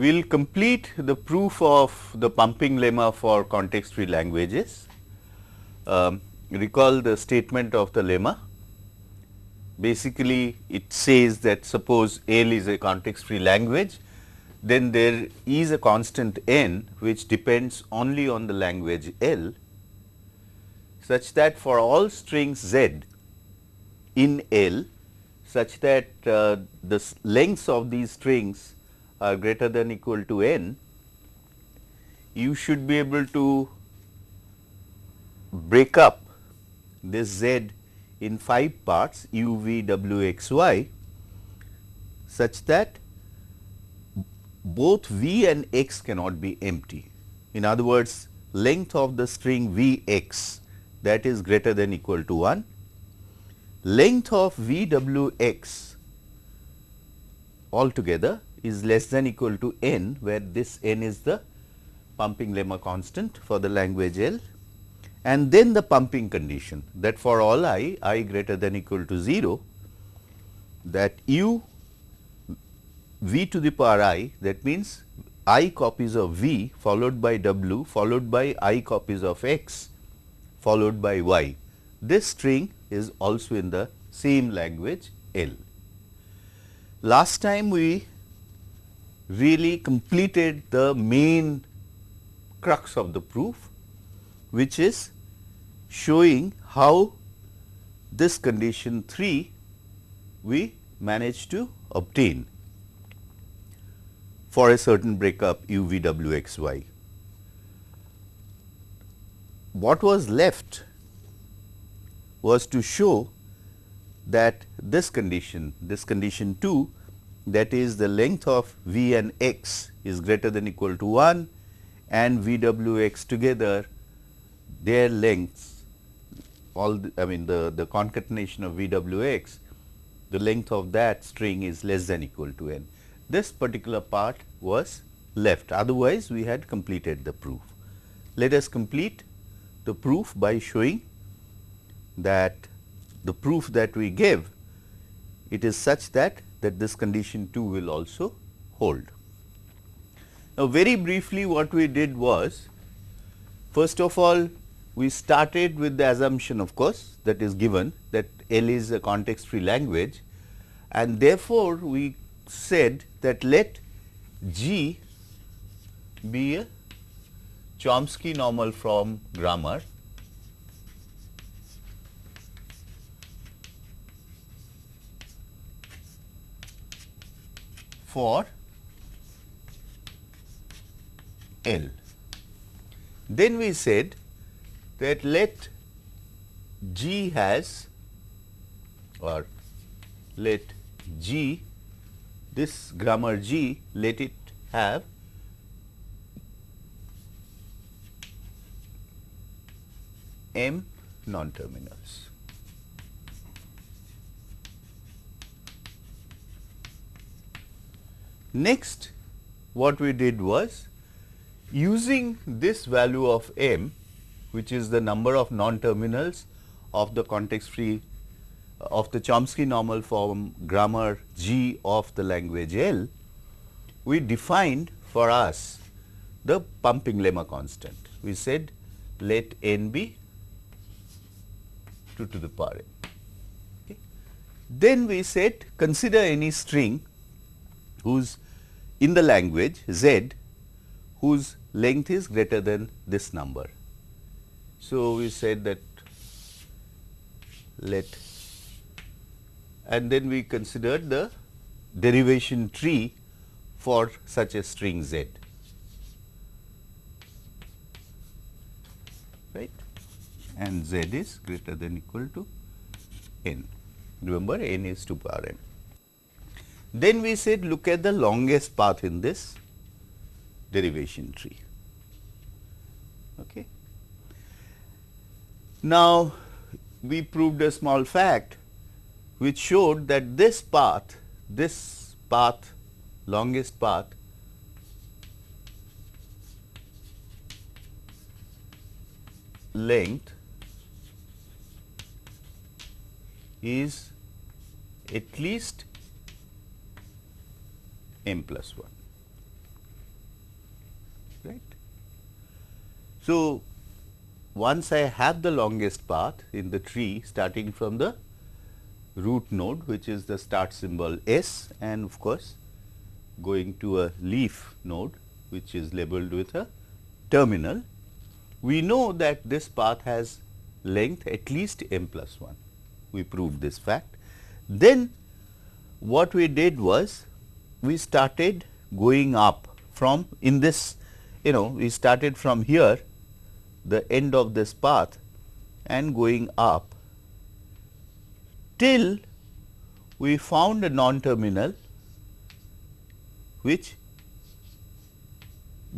we will complete the proof of the pumping lemma for context free languages. Um, recall the statement of the lemma. Basically, it says that suppose L is a context free language, then there is a constant n which depends only on the language L such that for all strings z in L such that uh, the lengths of these strings are greater than equal to n, you should be able to break up this z in 5 parts u, v, w, x, y such that both v and x cannot be empty. In other words, length of the string v x that is greater than equal to 1, length of v w x altogether is less than equal to n where this n is the pumping lemma constant for the language L and then the pumping condition that for all i, i greater than equal to 0 that u v to the power i that means i copies of v followed by w followed by i copies of x followed by y. This string is also in the same language L. Last time we really completed the main crux of the proof which is showing how this condition 3 we managed to obtain for a certain breakup u v w x y. What was left was to show that this condition, this condition 2 that is the length of v and x is greater than equal to 1 and v w x together their lengths all the, I mean the, the concatenation of v w x the length of that string is less than equal to n. This particular part was left otherwise we had completed the proof. Let us complete the proof by showing that the proof that we give it is such that that this condition 2 will also hold. Now, very briefly what we did was first of all we started with the assumption of course that is given that L is a context free language and therefore, we said that let G be a Chomsky normal form grammar for L. Then we said that let G has or let G this grammar G let it have M non-terminals. Next what we did was using this value of m which is the number of non-terminals of the context free uh, of the Chomsky normal form grammar G of the language L, we defined for us the pumping lemma constant. We said let n be 2 to the power n. Okay. Then we said consider any string whose in the language z whose length is greater than this number. So, we said that let and then we considered the derivation tree for such a string z right and z is greater than equal to n. Remember n is 2 power n. Then we said look at the longest path in this derivation tree. Okay. Now, we proved a small fact which showed that this path, this path, longest path length is at least m plus 1. right. So, once I have the longest path in the tree starting from the root node which is the start symbol S and of course, going to a leaf node which is labeled with a terminal, we know that this path has length at least m plus 1. We proved this fact. Then what we did was we started going up from in this you know we started from here the end of this path and going up till we found a non-terminal which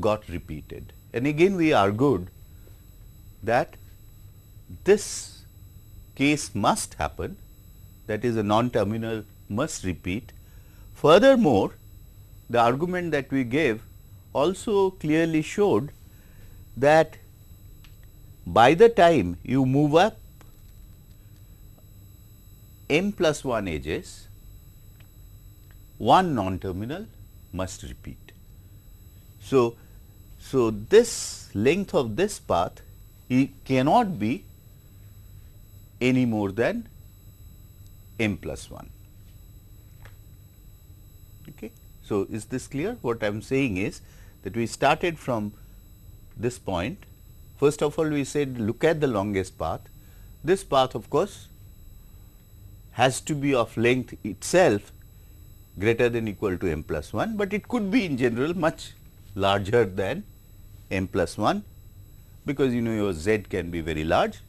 got repeated. And again we argued that this case must happen that is a non-terminal must repeat. Furthermore, the argument that we gave also clearly showed that by the time you move up m plus 1 edges, one non-terminal must repeat. So, so this length of this path it cannot be any more than m plus 1. Okay. So, is this clear? What I am saying is that we started from this point. First of all, we said look at the longest path. This path of course, has to be of length itself greater than equal to m plus 1, but it could be in general much larger than m plus 1 because you know your z can be very large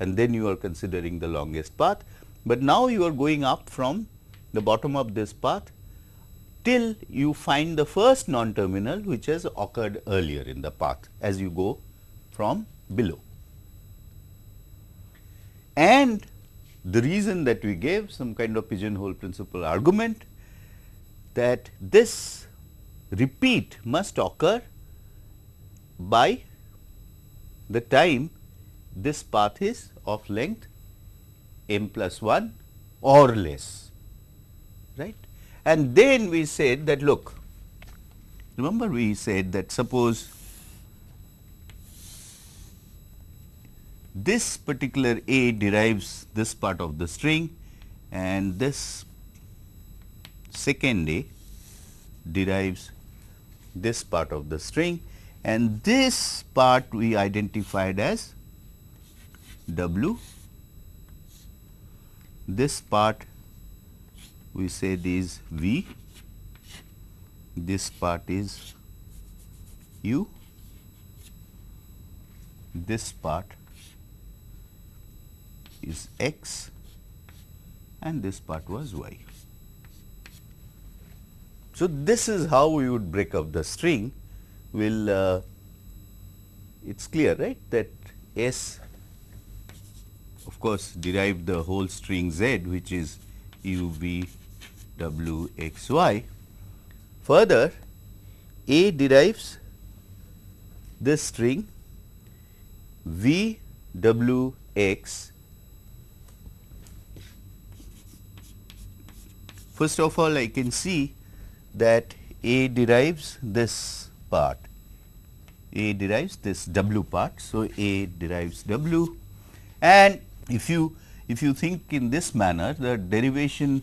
and then you are considering the longest path. But now you are going up from the bottom of this path till you find the first non-terminal which has occurred earlier in the path as you go from below. And the reason that we gave some kind of pigeonhole principle argument that this repeat must occur by the time this path is of length m plus 1 or less, right. And then we said that look, remember we said that suppose this particular A derives this part of the string and this second A derives this part of the string and this part we identified as W. This part we said is V, this part is U, this part is X and this part was Y. So, this is how we would break up the string will uh, it is clear right that S of course derived the whole string Z which is U V W X Y. Further A derives this string V W X First of all, I can see that A derives this part, A derives this W part. So, A derives W and if you if you think in this manner the derivation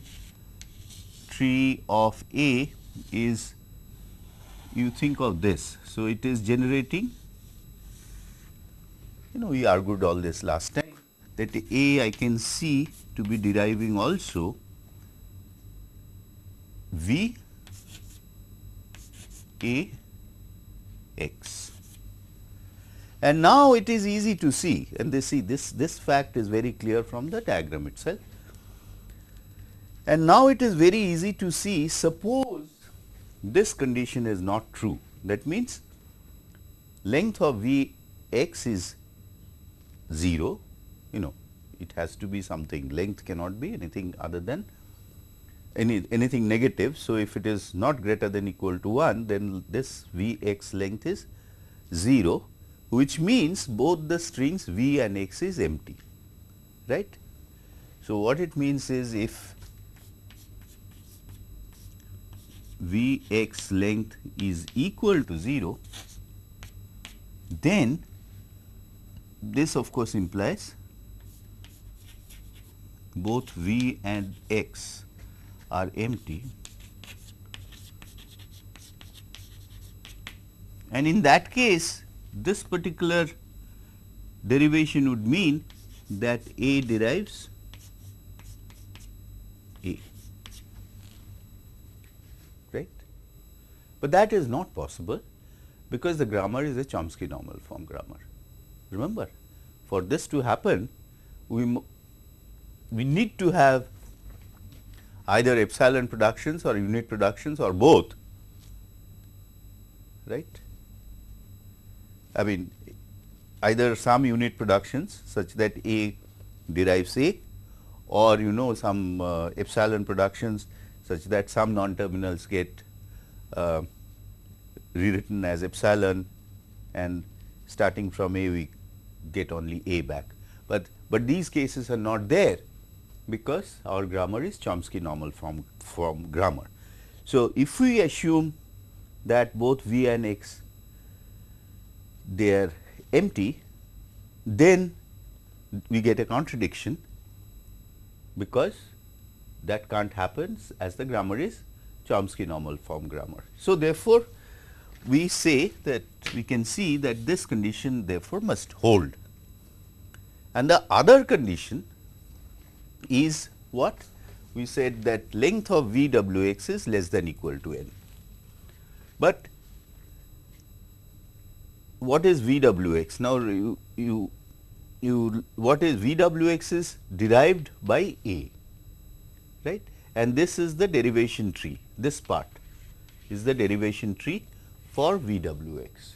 tree of A is you think of this. So, it is generating you know we argued all this last time that A I can see to be deriving also V A x. And now it is easy to see and they see this, this fact is very clear from the diagram itself. And now it is very easy to see suppose this condition is not true that means length of V x is 0 you know it has to be something length cannot be anything other than any anything negative. So, if it is not greater than equal to 1 then this V x length is 0 which means both the strings V and x is empty right. So, what it means is if V x length is equal to 0 then this of course implies both V and X are empty. And in that case this particular derivation would mean that A derives A right. But that is not possible because the grammar is a Chomsky normal form grammar. Remember for this to happen we we need to have either epsilon productions or unit productions or both right. I mean either some unit productions such that A derives A or you know some uh, epsilon productions such that some non-terminals get uh, rewritten as epsilon and starting from A we get only A back. But, but these cases are not there because our grammar is Chomsky normal form, form grammar. So, if we assume that both V and X they are empty, then we get a contradiction because that can't happen as the grammar is Chomsky normal form grammar. So, therefore, we say that we can see that this condition therefore must hold. And the other condition is what? We said that length of V w x is less than equal to n. But what is V w x? Now, you, you, you what is V w x is derived by A, right? And this is the derivation tree, this part is the derivation tree for V w x.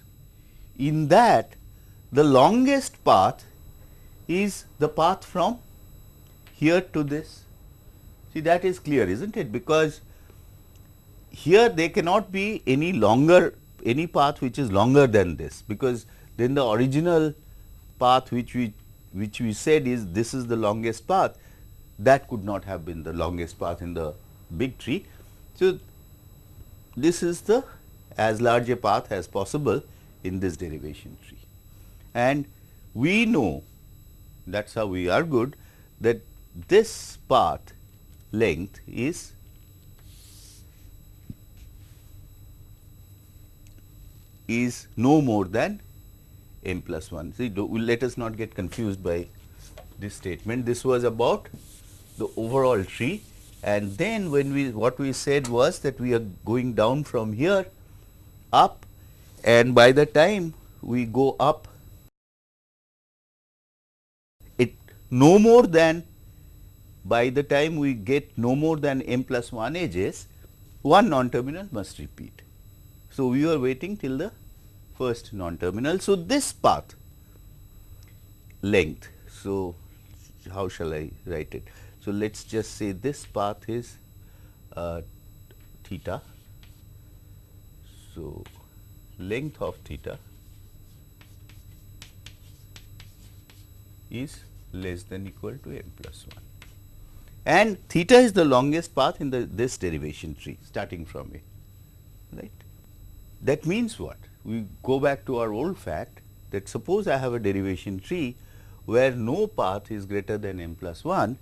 In that the longest path is the path from here to this. See that is clear is not it because here there cannot be any longer any path which is longer than this because then the original path which we which we said is this is the longest path that could not have been the longest path in the big tree. So, this is the as large a path as possible in this derivation tree. And we know that is how we are good that this path length is is no more than m plus 1. See, do, let us not get confused by this statement. This was about the overall tree and then when we what we said was that we are going down from here up and by the time we go up it no more than by the time we get no more than m plus 1 edges one non-terminal must repeat. So, we are waiting till the first non-terminal. So, this path length. So, how shall I write it? So, let us just say this path is uh, theta. So, length of theta is less than equal to m plus 1 and theta is the longest path in the this derivation tree starting from it right. That means what? We go back to our old fact that suppose I have a derivation tree where no path is greater than m plus 1,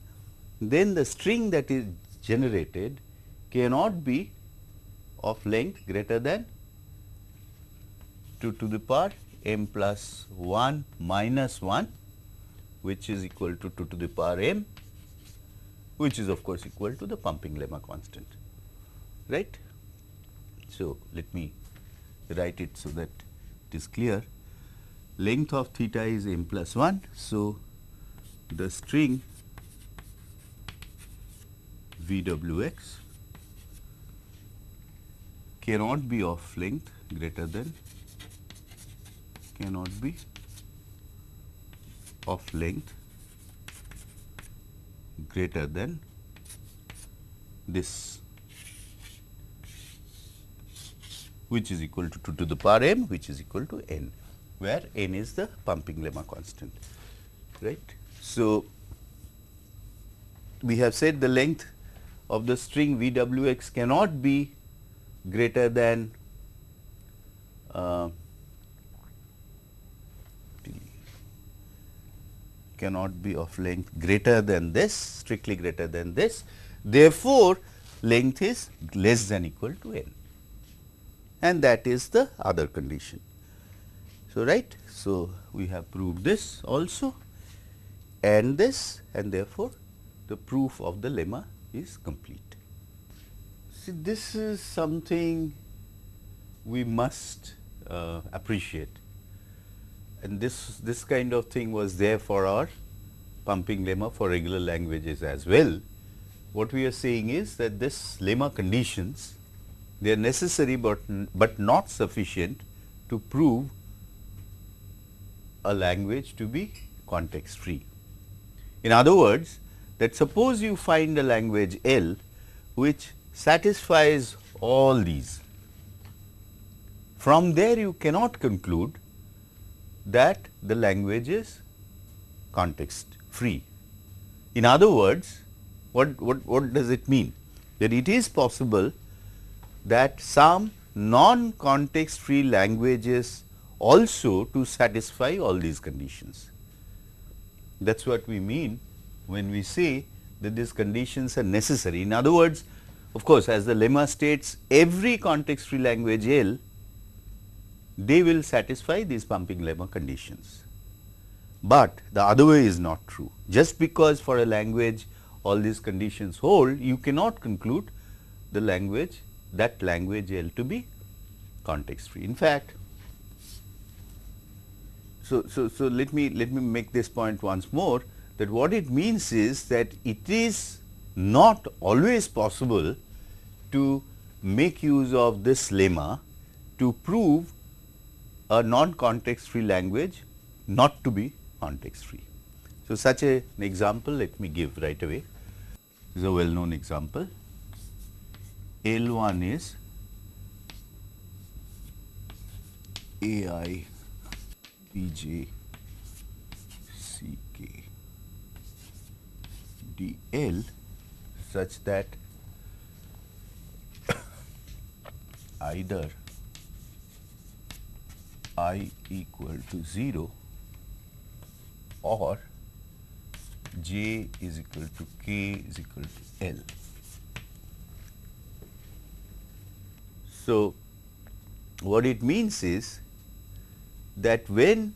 then the string that is generated cannot be of length greater than 2 to the power m plus 1 minus 1 which is equal to 2 to the power m which is of course equal to the pumping lemma constant right. So, let me write it so that it is clear length of theta is m plus 1. So, the string v w x cannot be of length greater than cannot be of length greater than this which is equal to 2 to the power m which is equal to n where n is the pumping lemma constant right. So, we have said the length of the string v w x cannot be greater than uh, cannot be of length greater than this strictly greater than this. Therefore, length is less than equal to n and that is the other condition. So, right. So, we have proved this also and this and therefore, the proof of the lemma is complete. See this is something we must uh, appreciate and this, this kind of thing was there for our pumping lemma for regular languages as well. What we are saying is that this lemma conditions they are necessary, but, but not sufficient to prove a language to be context free. In other words, that suppose you find a language L which satisfies all these. From there you cannot conclude that the language is context free. In other words, what, what, what does it mean? That it is possible that some non-context free languages also to satisfy all these conditions. That is what we mean when we say that these conditions are necessary. In other words, of course, as the lemma states every context free language L, they will satisfy these pumping lemma conditions. But the other way is not true. Just because for a language all these conditions hold, you cannot conclude the language that language L to be context free. In fact, so, so, so let me let me make this point once more that what it means is that it is not always possible to make use of this lemma to prove a non-context free language not to be context free. So, such a, an example let me give right away. This is a well known example. L 1 is A i B j C k d L such that either i equal to 0 or j is equal to k is equal to L. So, what it means is that when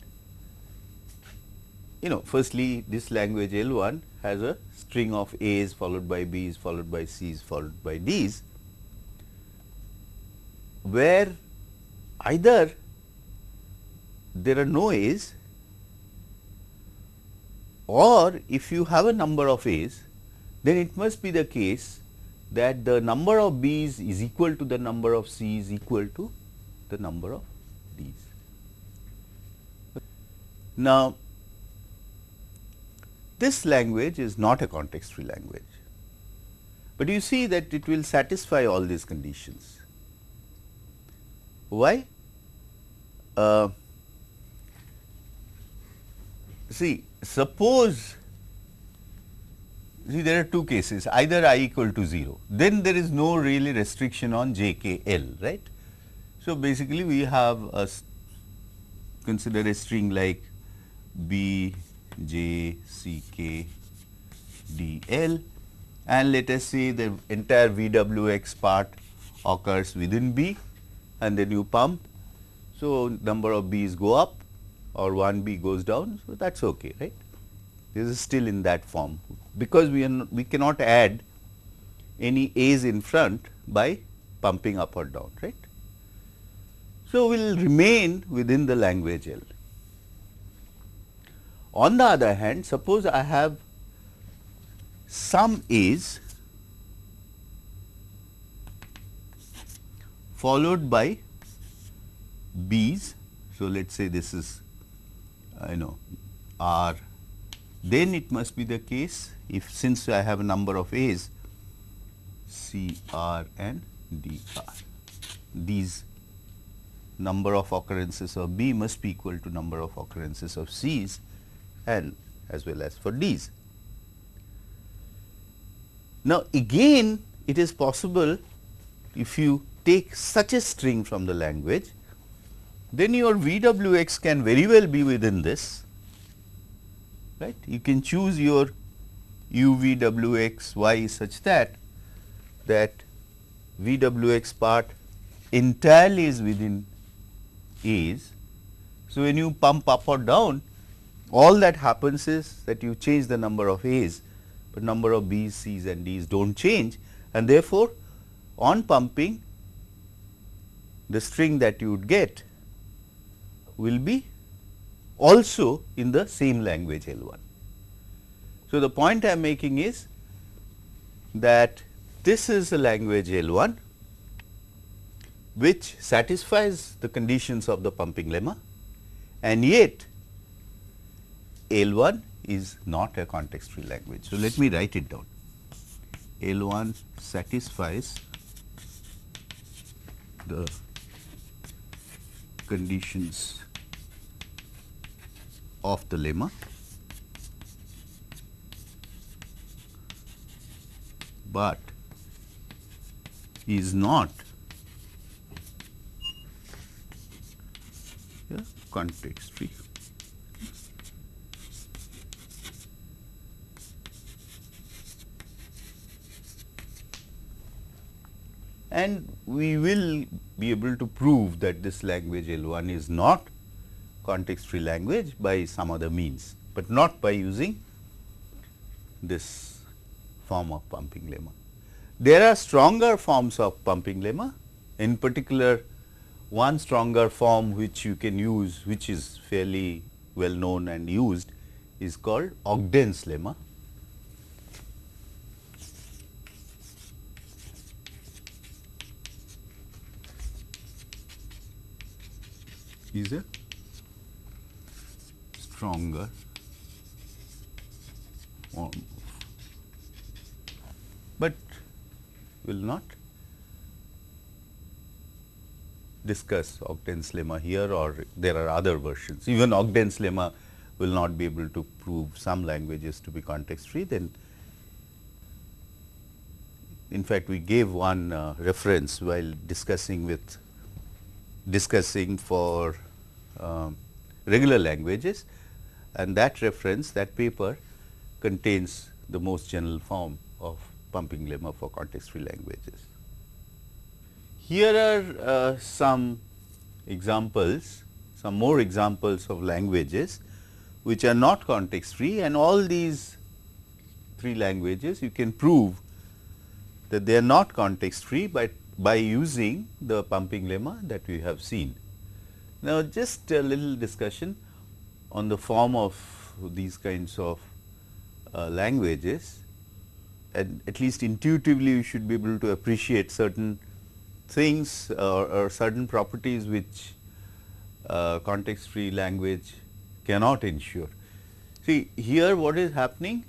you know firstly this language L 1 has a string of A's followed by B's followed by C's followed by D's where either there are no A's or if you have a number of A's then it must be the case that the number of B's is equal to the number of C's equal to the number of D's. Now, this language is not a context free language, but you see that it will satisfy all these conditions. Why? Uh, see, suppose see there are two cases either i equal to 0 then there is no really restriction on j k l right. So, basically we have a consider a string like b j c k d l and let us say the entire v w x part occurs within b and then you pump. So, number of b's go up or 1 b goes down. So, that is okay right this is still in that form because we are we cannot add any a's in front by pumping up or down right. So, we will remain within the language L. On the other hand, suppose I have some A's followed by B's. So, let us say this is I know R then it must be the case if since I have a number of A's C R and D R. These number of occurrences of B must be equal to number of occurrences of C's and as well as for D's. Now, again it is possible if you take such a string from the language, then your VWX can very well be within this right. You can choose your UVWX Y such that that v w x part entirely is within A's. So, when you pump up or down all that happens is that you change the number of A's, but number of B's, C's and D's do not change and therefore, on pumping the string that you would get will be also in the same language L 1. So, the point I am making is that this is a language L 1 which satisfies the conditions of the pumping lemma and yet L 1 is not a context free language. So, let me write it down. L 1 satisfies the conditions of the lemma but is not a context free. And we will be able to prove that this language L 1 is not context free language by some other means, but not by using this form of pumping lemma. There are stronger forms of pumping lemma, in particular one stronger form which you can use, which is fairly well known and used is called Ogden's lemma. Is a stronger. Form but will not discuss Ogden's lemma here or there are other versions. Even Ogden's lemma will not be able to prove some languages to be context free then in fact, we gave one uh, reference while discussing with discussing for um, regular languages and that reference that paper contains the most general form of pumping lemma for context free languages. Here are uh, some examples, some more examples of languages which are not context free and all these three languages you can prove that they are not context free by by using the pumping lemma that we have seen. Now, just a little discussion on the form of these kinds of uh, languages and at least intuitively you should be able to appreciate certain things or, or certain properties which uh, context free language cannot ensure. See here what is happening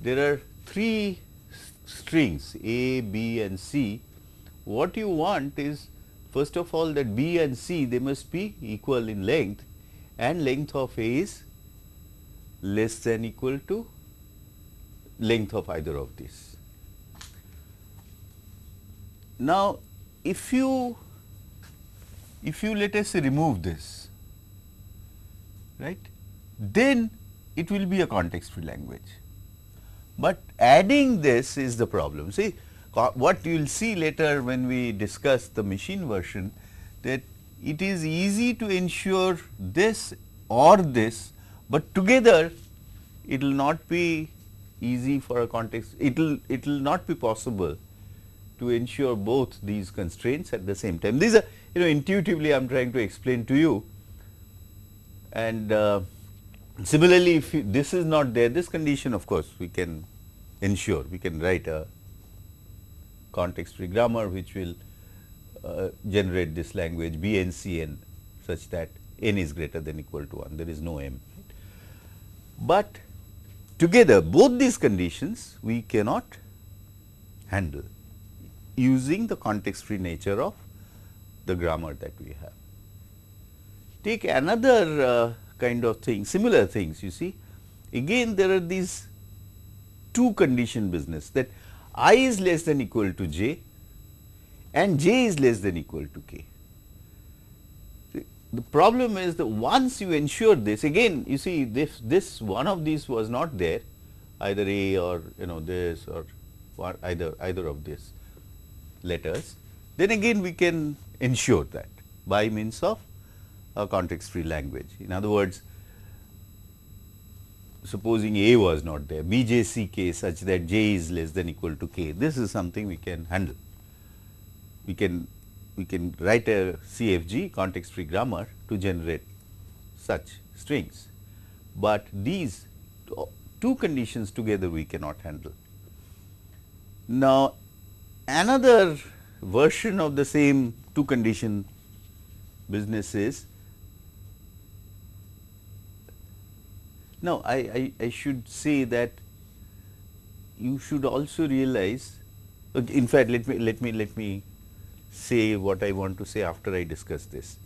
there are three strings A, B and C what you want is first of all that B and C they must be equal in length and length of A is less than equal to length of either of these. Now, if you if you let us say remove this right then it will be a context free language, but adding this is the problem. See what you will see later when we discuss the machine version that it is easy to ensure this or this, but together it will not be easy for a context, it will it will not be possible to ensure both these constraints at the same time. These are you know intuitively I am trying to explain to you and uh, similarly if you, this is not there this condition of course we can ensure we can write a context free grammar which will uh, generate this language B n C n such that n is greater than equal to 1 there is no m. But together both these conditions we cannot handle using the context free nature of the grammar that we have. Take another uh, kind of thing similar things you see again there are these two condition business that i is less than equal to j and j is less than equal to k. the problem is that once you ensure this again you see this this one of these was not there either A or you know this or either either of these letters then again we can ensure that by means of a context free language. In other words, supposing A was not there, B, J, C, K such that J is less than equal to K, this is something we can handle. We can we can write a CFG context free grammar to generate such strings, but these two conditions together we cannot handle. Now, another version of the same two condition business is now I, I, I should say that you should also realize in fact let me let me let me say what I want to say after I discuss this.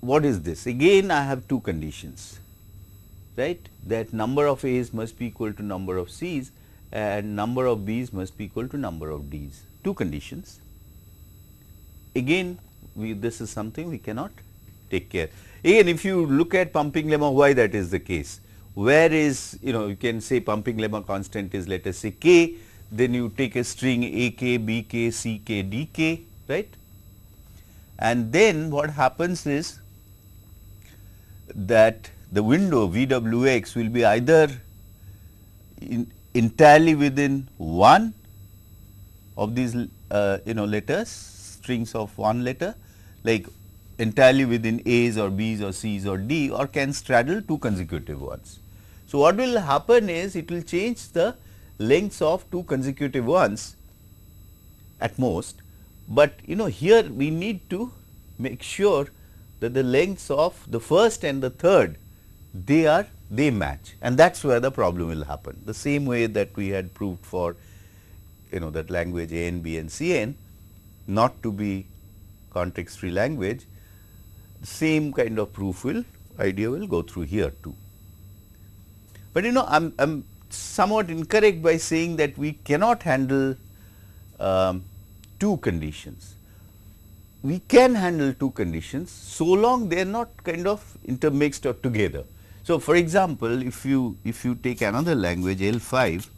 What is this? Again I have two conditions right that number of A's must be equal to number of C's and number of B's must be equal to number of D's. Two conditions. Again we this is something we cannot take care. Again if you look at pumping lemma why that is the case. Where is you know you can say pumping lemma constant is let us say k then you take a string a k, b k, c k, d k right and then what happens is that the window VWX will be either in, entirely within one of these uh, you know letters strings of one letter like entirely within A's or B's or C's or D or can straddle two consecutive ones. So, what will happen is it will change the lengths of two consecutive ones at most, but you know here we need to make sure that the lengths of the first and the third they are they match and that is where the problem will happen. The same way that we had proved for you know that language A n, B n, C n not to be context free language, same kind of proof will idea will go through here too. But you know I am, I am somewhat incorrect by saying that we cannot handle um, two conditions. We can handle two conditions so long they are not kind of intermixed or together. So, for example, if you if you take another language L 5,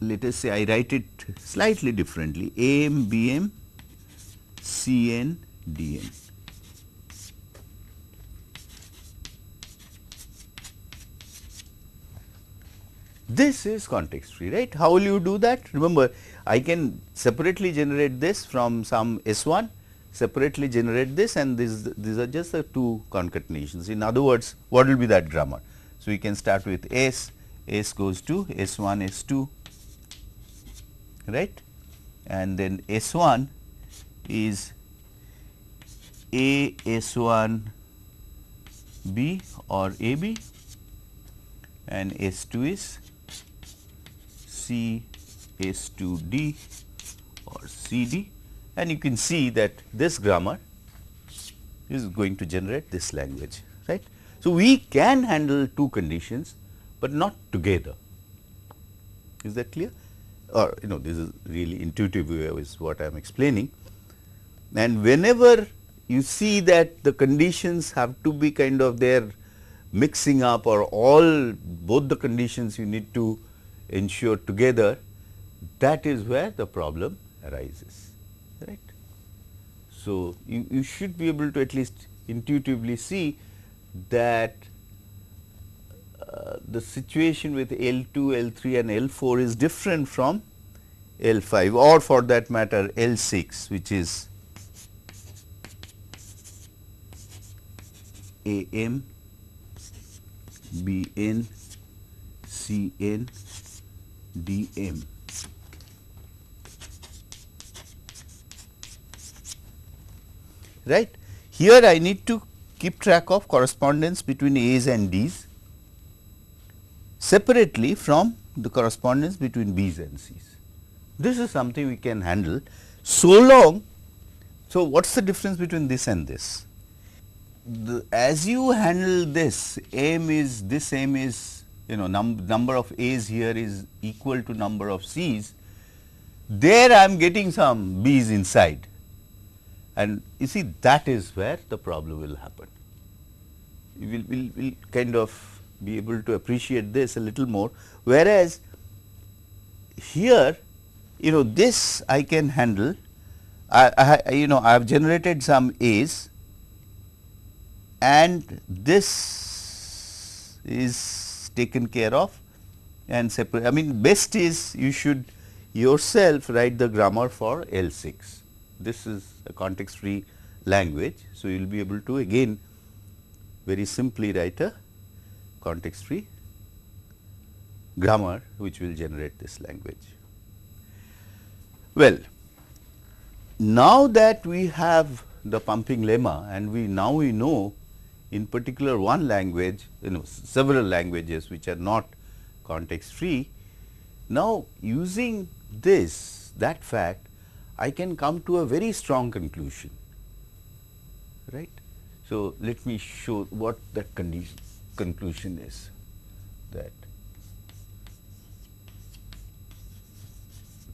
let us say I write it slightly differently A m B m C n D n. This is context free, right? How will you do that? Remember, I can separately generate this from some S 1, separately generate this and this, these are just the two concatenations. In other words, what will be that grammar? So, we can start with S, S goes to S 1, S 2, right? And then S 1 is A S 1 B or A B and S 2 is C S 2 D or C D. And you can see that this grammar is going to generate this language right. So, we can handle two conditions, but not together. Is that clear? Or you know this is really intuitive way is what I am explaining and whenever you see that the conditions have to be kind of there mixing up or all both the conditions you need to ensure together that is where the problem arises right. So, you, you should be able to at least intuitively see that uh, the situation with L 2, L 3 and L 4 is different from L 5 or for that matter L 6 which is A m B n C n D m. Right. Here I need to keep track of correspondence between A's and D's separately from the correspondence between B's and C's. This is something we can handle so long. So, what is the difference between this and this? The, as you handle this m is this m is you know num, number of a's here is equal to number of c's. There I am getting some B's inside. And you see that is where the problem will happen. We will will will kind of be able to appreciate this a little more. Whereas here you know this I can handle. I, I you know I have generated some A's and this is taken care of and separate. I mean best is you should yourself write the grammar for L6. This is a context free language. So, you will be able to again very simply write a context free grammar which will generate this language. Well, now that we have the pumping lemma and we now we know in particular one language you know several languages which are not context free. Now, using this that fact I can come to a very strong conclusion right. So, let me show what that condition conclusion is that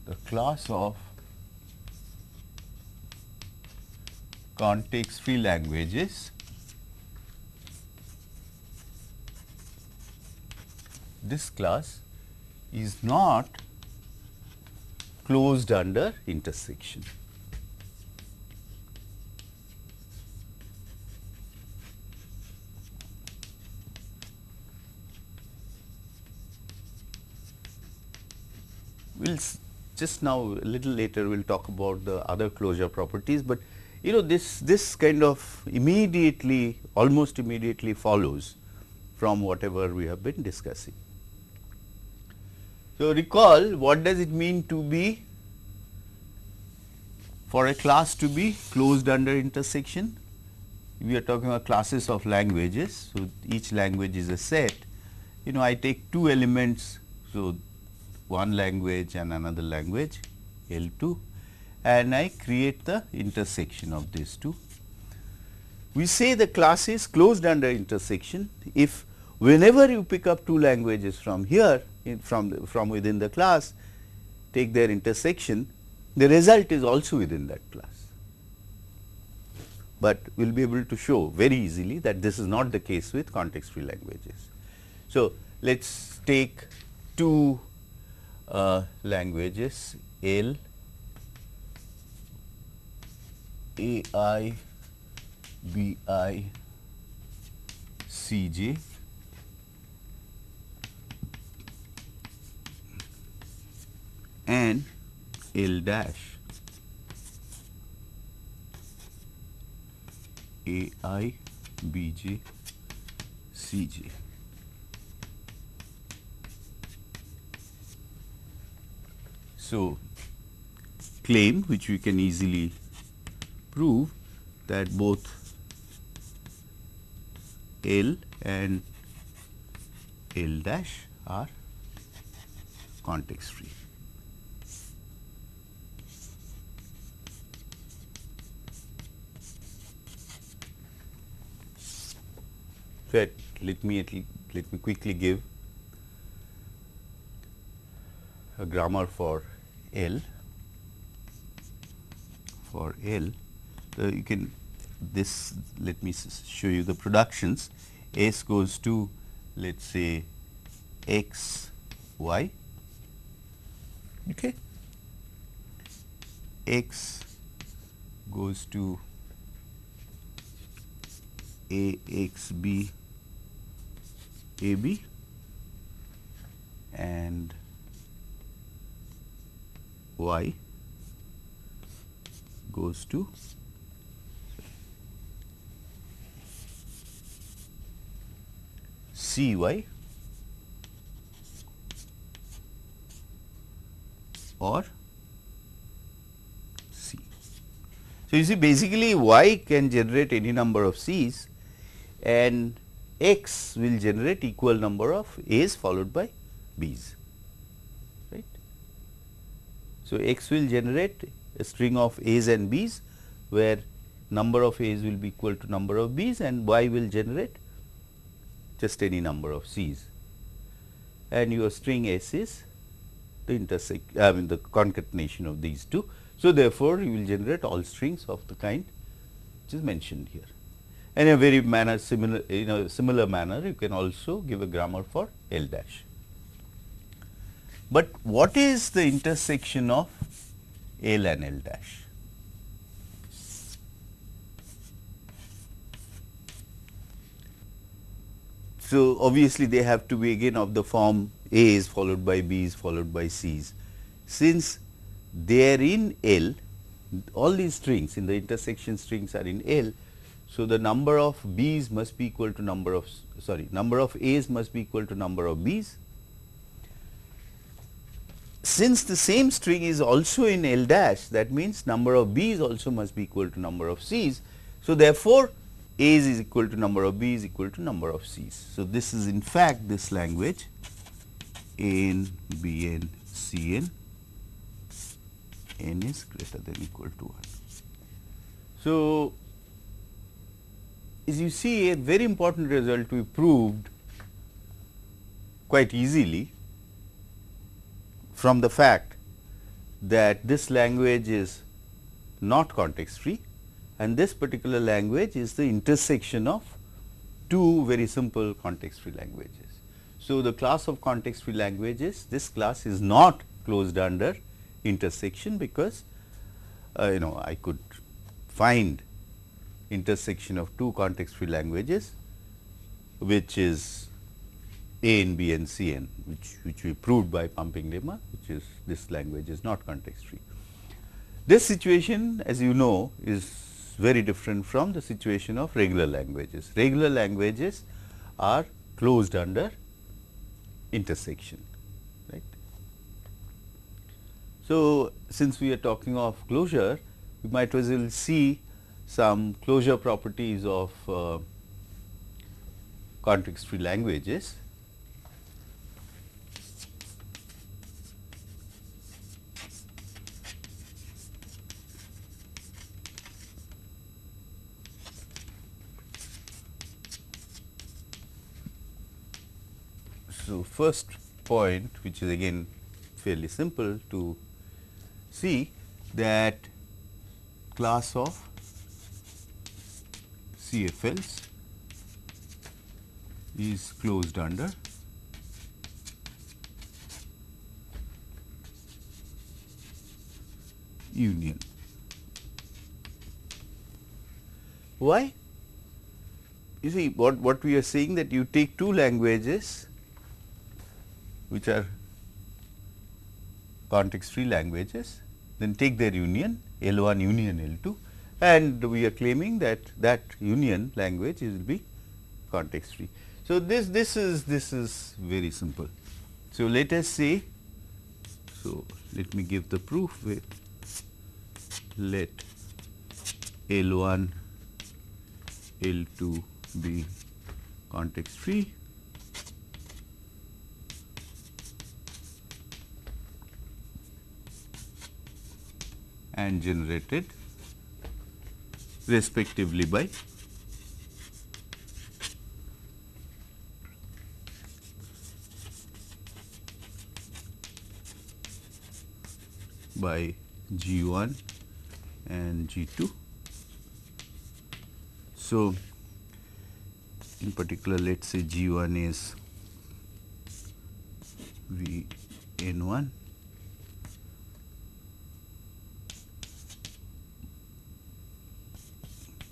the class of context free languages this class is not closed under intersection. We will just now a little later we will talk about the other closure properties, but you know this this kind of immediately almost immediately follows from whatever we have been discussing. So, recall what does it mean to be for a class to be closed under intersection? We are talking about classes of languages. So, each language is a set. You know I take two elements. So, one language and another language L 2 and I create the intersection of these two. We say the class is closed under intersection if whenever you pick up two languages from here from the, from within the class take their intersection the result is also within that class. But we will be able to show very easily that this is not the case with context free languages. So, let us take two uh, languages L A I B I C J and L dash A I B J C J. So, claim which we can easily prove that both L and L dash are context free. So, let me let me quickly give a grammar for L. For L. So, you can this let me show you the productions. S goes to let us say x y. Okay? X goes to a x b a b and y goes to C y or C. So, you see basically y can generate any number of C's and x will generate equal number of A's followed by B's right. So, x will generate a string of A's and B's where number of A's will be equal to number of B's and y will generate just any number of C's and your string S is the intersect I mean the concatenation of these two. So, therefore, you will generate all strings of the kind which is mentioned here. And in a very manner similar in a similar manner you can also give a grammar for L dash. But what is the intersection of L and L dash? So, obviously, they have to be again of the form A is followed by B is followed by C's. Since they are in L, all these strings in the intersection strings are in L. So, the number of B's must be equal to number of sorry number of A's must be equal to number of B's. Since the same string is also in L dash that means number of B's also must be equal to number of C's. So, therefore, A's is equal to number of B's equal to number of C's. So, this is in fact this language n, B n, C n, n is greater than equal to 1. So, as you see a very important result we proved quite easily from the fact that this language is not context free and this particular language is the intersection of two very simple context free languages. So, the class of context free languages this class is not closed under intersection because uh, you know I could find intersection of two context free languages which is A and B and C n which, which we proved by pumping lemma which is this language is not context free. This situation as you know is very different from the situation of regular languages. Regular languages are closed under intersection right. So, since we are talking of closure we might as well see some closure properties of uh, context free languages. So, first point which is again fairly simple to see that class of CFLs is closed under union. Why? You see what, what we are saying that you take two languages which are context free languages, then take their union L 1 union L 2 and we are claiming that that union language will be context free. So, this this is this is very simple. So, let us say so let me give the proof with let L 1 L 2 be context free and generated respectively by by G1 and G2. So, in particular let us say G1 is Vn1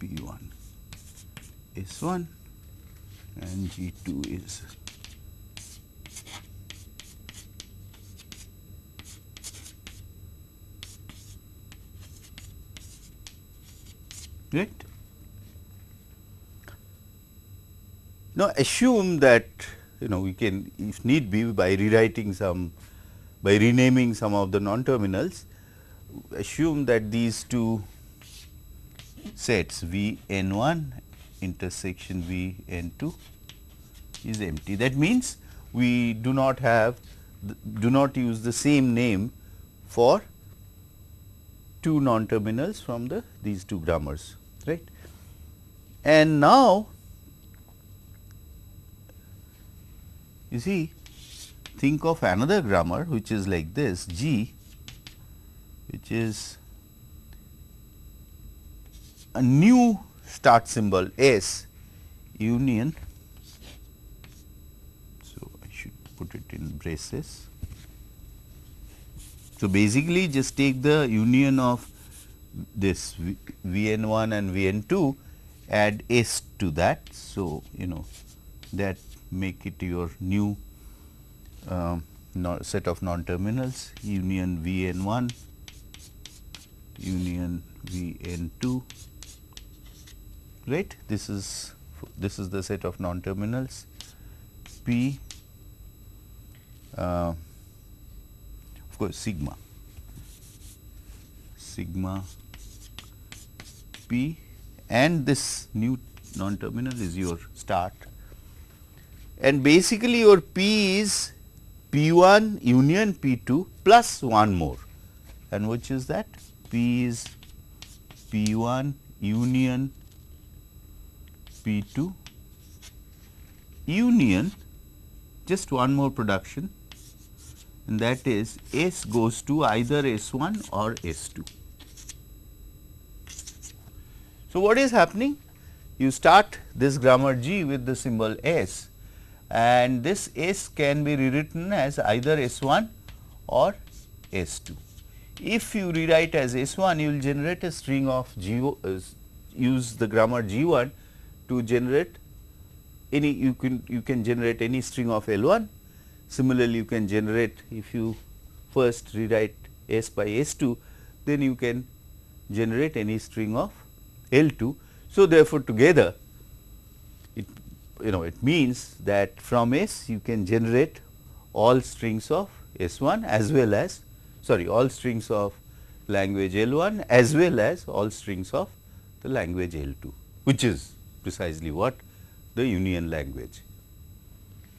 P1 is 1 and G2 is right. Now, assume that you know we can if need be by rewriting some by renaming some of the non terminals assume that these two sets V n 1 intersection V n 2 is empty. That means, we do not have do not use the same name for two non terminals from the these two grammars right. And now, you see think of another grammar which is like this G which is a new start symbol S union. So, I should put it in braces. So, basically just take the union of this V n 1 and V n 2 add S to that. So, you know that make it your new um, set of non terminals union V n 1 union V n 2 right this is this is the set of non terminals P uh, of course sigma. Sigma P and this new non terminal is your start. And basically your P is P 1 union P 2 plus one more. And which is that? P is P 1 union P 2 union just one more production and that is S goes to either S 1 or S 2. So, what is happening? You start this grammar G with the symbol S and this S can be rewritten as either S 1 or S 2. If you rewrite as S 1, you will generate a string of G, uh, use the grammar G 1 to generate any you can you can generate any string of L 1. Similarly, you can generate if you first rewrite S by S 2, then you can generate any string of L 2. So, therefore, together it you know it means that from S you can generate all strings of S 1 as well as sorry all strings of language L 1 as well as all strings of the language L 2 which is precisely what the union language.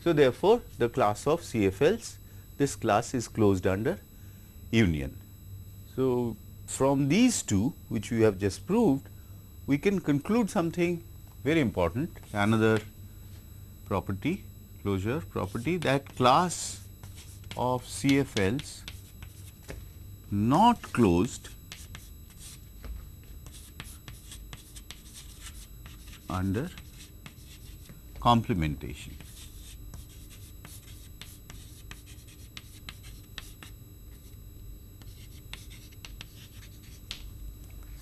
So, therefore, the class of CFLs this class is closed under union. So, from these two which we have just proved we can conclude something very important another property closure property that class of CFLs not closed under complementation.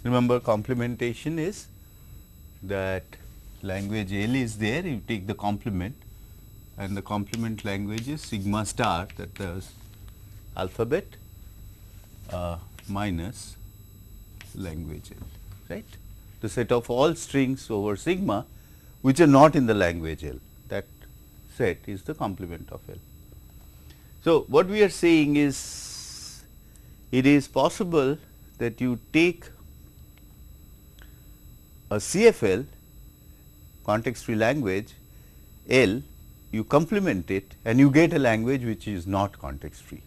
Remember complementation is that language L is there, you take the complement and the complement language is sigma star that is alphabet uh, minus language L, right. The set of all strings over sigma which are not in the language L that set is the complement of L. So, what we are saying is it is possible that you take a CFL context free language L you complement it and you get a language which is not context free.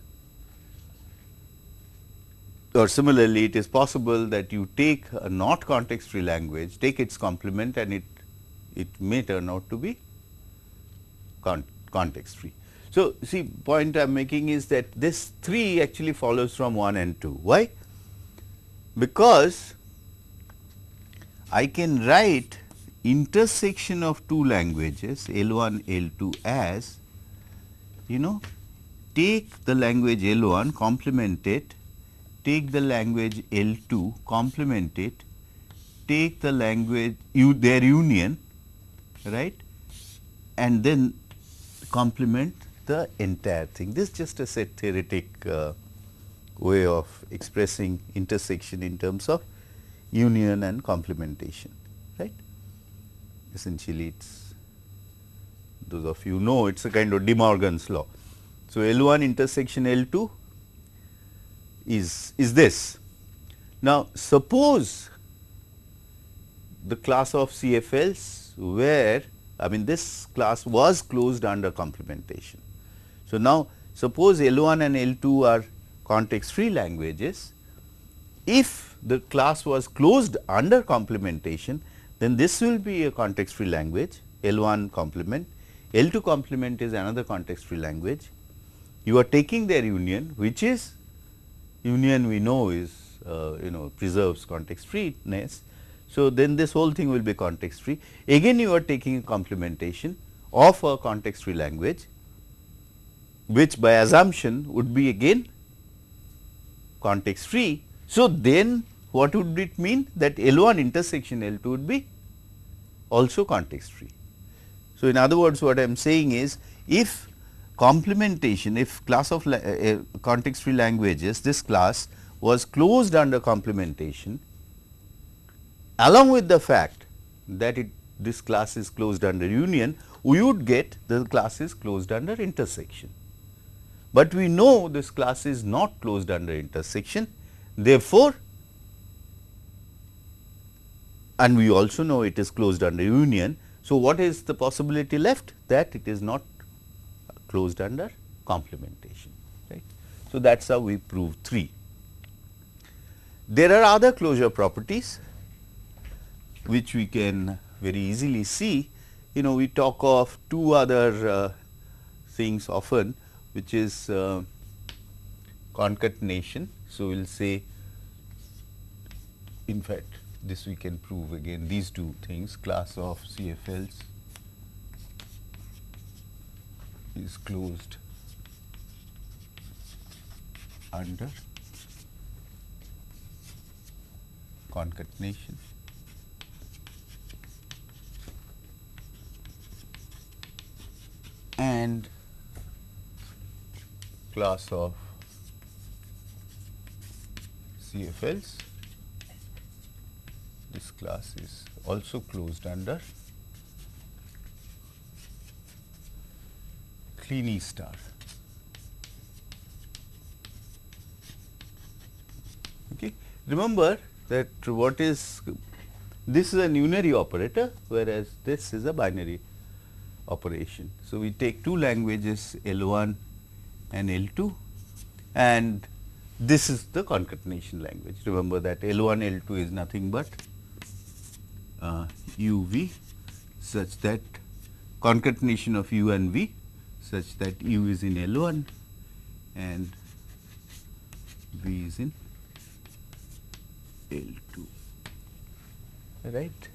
Or similarly, it is possible that you take a not context free language, take its complement and it, it may turn out to be con context free. So, see point I am making is that this 3 actually follows from 1 and 2. Why? Because I can write intersection of two languages L 1 L 2 as you know take the language L 1 complement it take the language L 2 complement it take the language you their union right and then complement the entire thing. This is just a set theoretic uh, way of expressing intersection in terms of union and complementation right. essentially it is those of you know it is a kind of De Morgan's law. So, L 1 intersection L 2 is, is this. Now, suppose the class of CFLs where I mean this class was closed under complementation. So, now suppose L 1 and L 2 are context free languages. If the class was closed under complementation, then this will be a context free language L 1 complement, L 2 complement is another context free language you are taking their union which is union we know is uh, you know preserves context freeness. So, then this whole thing will be context free. Again you are taking a complementation of a context free language which by assumption would be again context free. So, then what would it mean that L 1 intersection L 2 would be also context free. So, in other words what I am saying is if complementation if class of uh, context free languages this class was closed under complementation along with the fact that it this class is closed under union we would get the class is closed under intersection. But we know this class is not closed under intersection therefore, and we also know it is closed under union. So, what is the possibility left that it is not closed under complementation right. So, that is how we prove 3. There are other closure properties which we can very easily see. You know we talk of two other uh, things often which is uh, concatenation. So, we will say in fact, this we can prove again these two things class of CFLs is closed under concatenation. And class of CFLs this class is also closed under Kleene star. Okay. Remember that what is this is a unary operator whereas this is a binary operation. So, we take two languages L 1 and L 2 and this is the concatenation language. Remember that L 1 L 2 is nothing but uh, u v such that concatenation of u and v such that u is in L 1 and v is in L 2 right.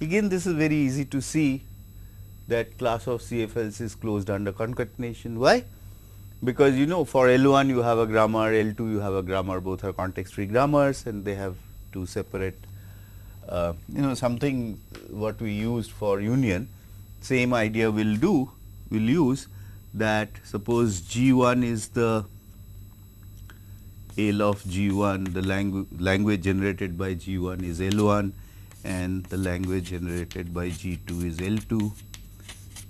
Again this is very easy to see that class of CFLs is closed under concatenation. Why? Because you know for L 1 you have a grammar, L 2 you have a grammar both are context free grammars and they have two separate uh, you know something what we used for union same idea will do will use that suppose G 1 is the L of G 1 the langu language generated by G 1 is L 1 and the language generated by G 2 is L 2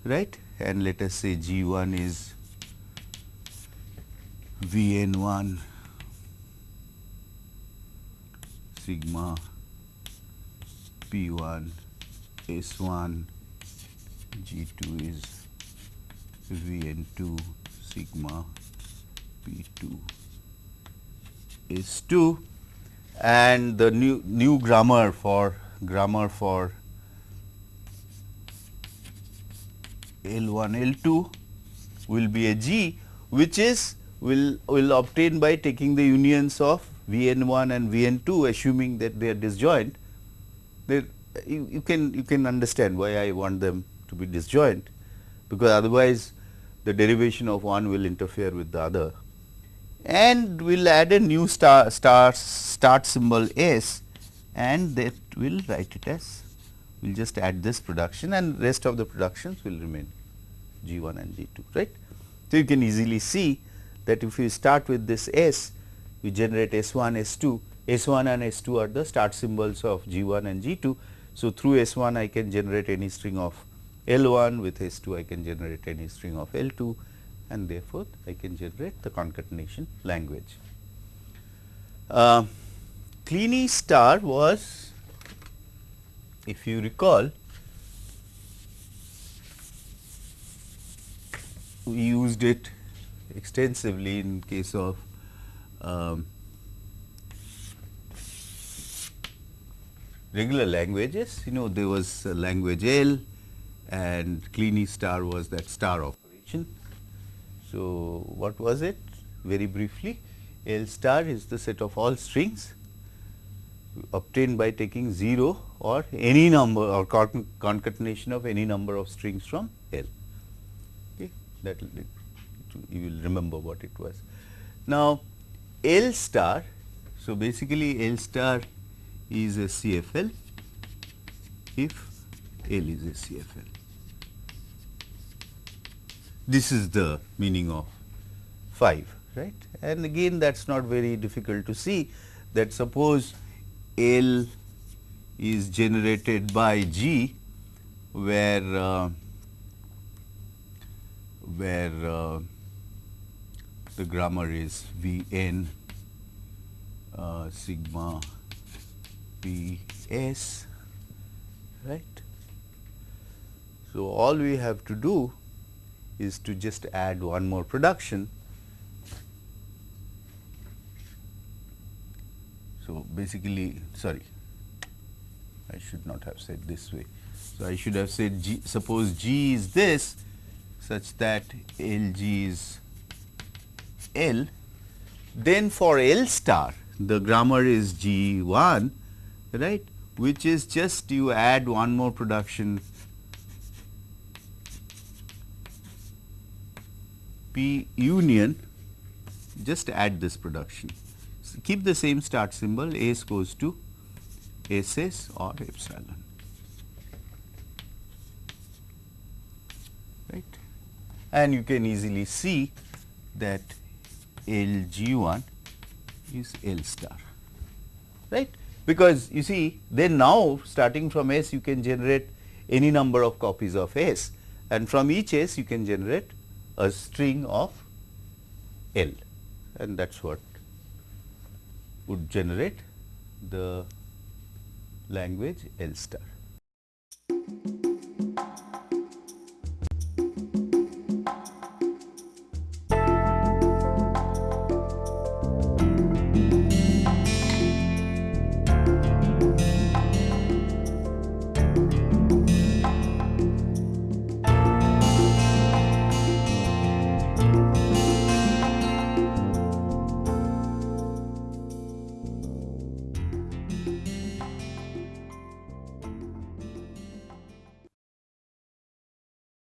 right? And let us say G 1 is V n 1 sigma P 1 S 1 G 2 is V n 2 sigma P 2 is 2 and the new new grammar for grammar for L 1 L 2 will be a G which is will will obtain by taking the unions of V n 1 and V n 2 assuming that they are disjoint. They, you, you can you can understand why I want them to be disjoint because otherwise the derivation of one will interfere with the other and we will add a new star, star start symbol S and that will write it as we will just add this production and rest of the productions will remain G 1 and G 2 right. So, you can easily see that if we start with this S we generate S 1 S 2 S 1 and S 2 are the start symbols of G 1 and G 2. So, through S 1 I can generate any string of L 1 with S 2 I can generate any string of L 2 and therefore, I can generate the concatenation language. Uh, Kleene star was if you recall we used it extensively in case of um, regular languages you know there was language L and Kleene star was that star operation. So, what was it very briefly L star is the set of all strings obtained by taking 0 or any number or concatenation of any number of strings from L. Okay. That you will remember what it was. Now, L star, so basically L star is a CFL if L is a CFL. This is the meaning of 5, right. And again that is not very difficult to see that suppose L is generated by G where uh, where uh, the grammar is V n uh, sigma P s right. So, all we have to do is to just add one more production. So, basically sorry I should not have said this way. So, I should have said G, suppose G is this such that L G is L. Then for L star the grammar is G 1 right? Which is just you add one more production P union just add this production keep the same start symbol S goes to SS or epsilon. Right. And you can easily see that LG1 is L star, right. Because you see then now starting from S you can generate any number of copies of S and from each S you can generate a string of L and that is what would generate the language L star.